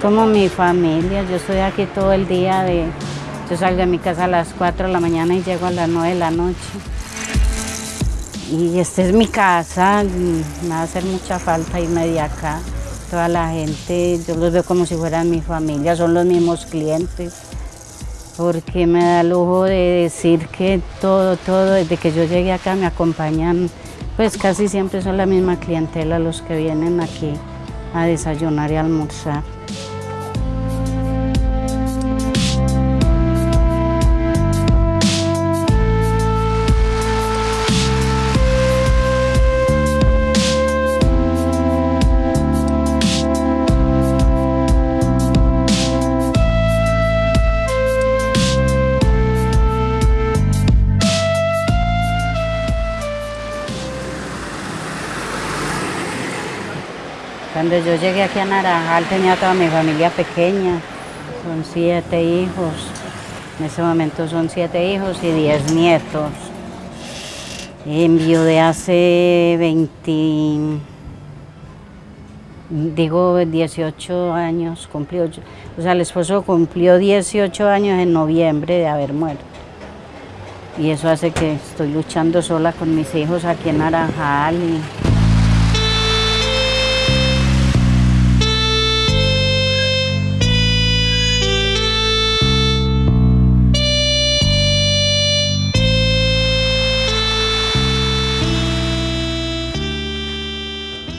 como mi familia, yo estoy aquí todo el día, de, yo salgo de mi casa a las 4 de la mañana y llego a las 9 de la noche. Y esta es mi casa, me va a hacer mucha falta irme de acá. Toda la gente, yo los veo como si fueran mi familia, son los mismos clientes. Porque me da lujo de decir que todo, todo, desde que yo llegué acá me acompañan, pues casi siempre son la misma clientela los que vienen aquí a desayunar y almorzar. Cuando yo llegué aquí a Naranjal tenía toda mi familia pequeña, son siete hijos. En ese momento son siete hijos y diez nietos. de hace 20, digo 18 años, cumplió, o sea, el esposo cumplió 18 años en noviembre de haber muerto. Y eso hace que estoy luchando sola con mis hijos aquí en Naranjal.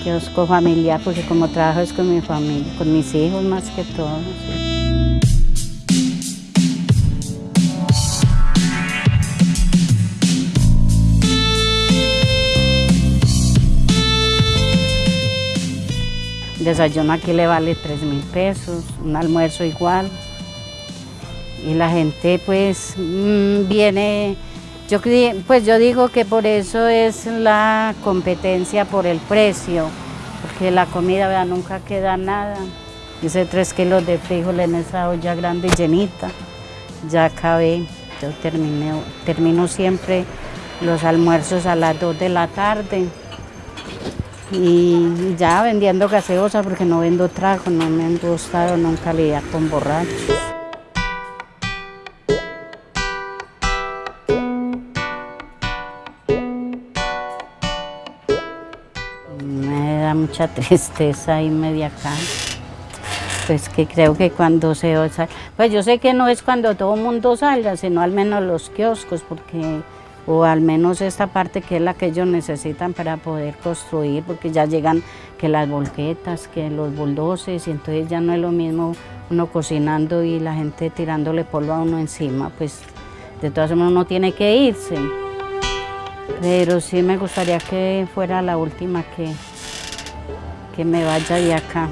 Kiosco familiar, porque como trabajo es con mi familia, con mis hijos más que todo. desayuno aquí le vale 3 mil pesos, un almuerzo igual. Y la gente pues mm, viene, yo, pues yo digo que por eso es la competencia por el precio, porque la comida nunca queda nada. Hice tres kilos de frijol en esa olla grande llenita, ya acabé, yo termino siempre los almuerzos a las 2 de la tarde y ya vendiendo gaseosa porque no vendo trago, no me han gustado nunca lidiar con borrachos. Mucha tristeza irme de acá. Pues que creo que cuando se... Pues yo sé que no es cuando todo el mundo salga, sino al menos los kioscos, porque o al menos esta parte que es la que ellos necesitan para poder construir, porque ya llegan que las volquetas, que los bulldozers, y entonces ya no es lo mismo uno cocinando y la gente tirándole polvo a uno encima, pues de todas formas uno tiene que irse. Pero sí me gustaría que fuera la última que, que me vaya de acá.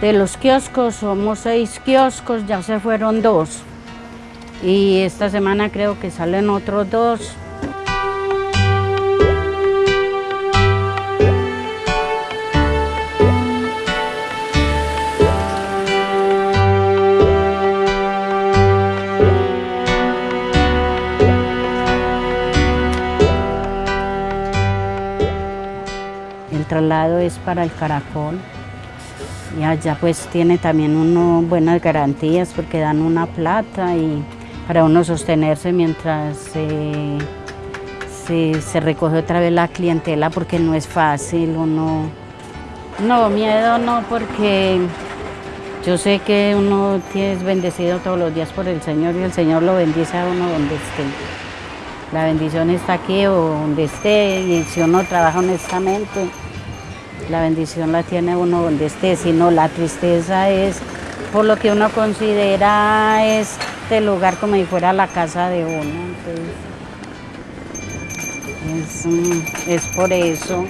De los kioscos somos seis kioscos, ya se fueron dos. Y esta semana creo que salen otros dos. Traslado es para el caracol. Y allá pues tiene también uno buenas garantías porque dan una plata y para uno sostenerse mientras se, se, recoge otra vez la clientela porque no es fácil, uno... No, miedo no porque yo sé que uno es bendecido todos los días por el Señor y el Señor lo bendice a uno donde esté. La bendición está aquí o donde esté y si uno trabaja honestamente, la bendición la tiene uno donde esté, sino la tristeza es por lo que uno considera este lugar como si fuera la casa de uno. es, mm, es por eso.